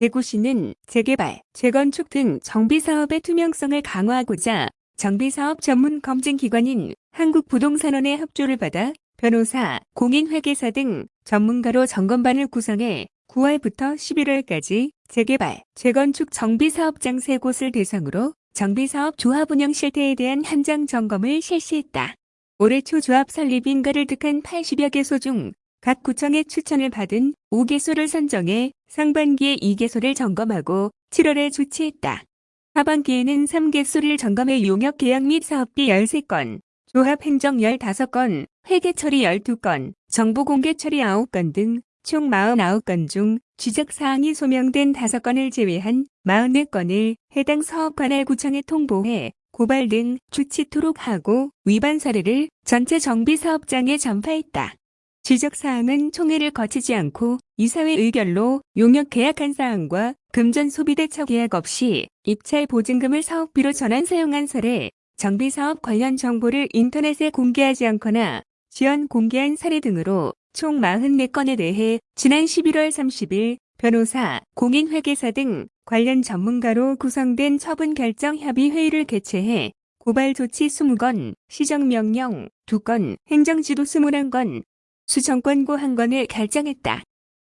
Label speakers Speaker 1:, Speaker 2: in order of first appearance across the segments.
Speaker 1: 대구시는 재개발, 재건축 등 정비사업의 투명성을 강화하고자 정비사업 전문 검증기관인 한국부동산원의 협조를 받아 변호사, 공인회계사 등 전문가로 점검반을 구성해 9월부터 11월까지 재개발, 재건축 정비사업장 3곳을 대상으로 정비사업 조합 운영 실태에 대한 현장 점검을 실시했다. 올해 초 조합 설립 인가를 득한 80여 개소 중 각 구청의 추천을 받은 5개소를 선정해 상반기에 2개소를 점검하고 7월에 조치했다. 하반기에는 3개소를 점검해 용역 계약 및 사업비 13건, 조합 행정 15건, 회계 처리 12건, 정보 공개 처리 9건 등 총 49건 중 지적 사항이 소명된 5건을 제외한 44건을 해당 사업 관할 구청에 통보해 고발 등 조치토록 하고 위반 사례를 전체 정비 사업장에 전파했다. 지적사항은 총회를 거치지 않고 이사회 의결로 용역 계약한 사항과 금전 소비대처 계약 없이 입찰 보증금을 사업비로 전환 사용한 사례, 정비사업 관련 정보를 인터넷에 공개하지 않거나 지연 공개한 사례 등으로 총 44건에 대해 지난 11월 30일 변호사, 공인회계사 등 관련 전문가로 구성된 처분 결정 협의 회의를 개최해 고발 조치 20건, 시정명령 2건, 행정지도 21건, 수정권고 1건을 결정했다.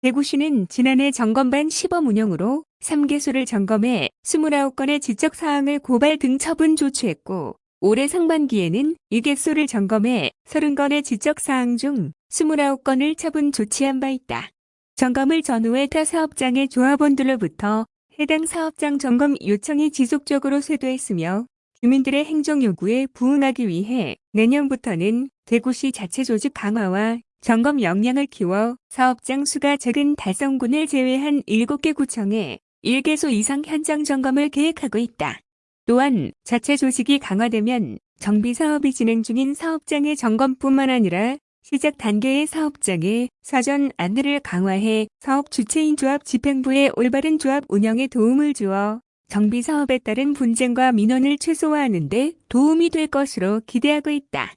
Speaker 1: 대구시는 지난해 점검반 시범 운영으로 3개소를 점검해 29건의 지적사항을 고발 등 처분 조치했고 올해 상반기에는 2개소를 점검해 30건의 지적사항 중 29건을 처분 조치한 바 있다. 점검을 전후해 타 사업장의 조합원들로부터 해당 사업장 점검 요청이 지속적으로 쇄도했으며 주민들의 행정 요구에 부응하기 위해 내년부터는 대구시 자체 조직 강화와 점검 역량을 키워 사업장 수가 적은 달성군을 제외한 7개 구청에 1개소 이상 현장 점검을 계획하고 있다. 또한 자체 조직이 강화되면 정비 사업이 진행 중인 사업장의 점검뿐만 아니라 시작 단계의 사업장에 사전 안내를 강화해 사업 주체인 조합 집행부의 올바른 조합 운영에 도움을 주어 정비 사업에 따른 분쟁과 민원을 최소화하는 데 도움이 될 것으로 기대하고 있다.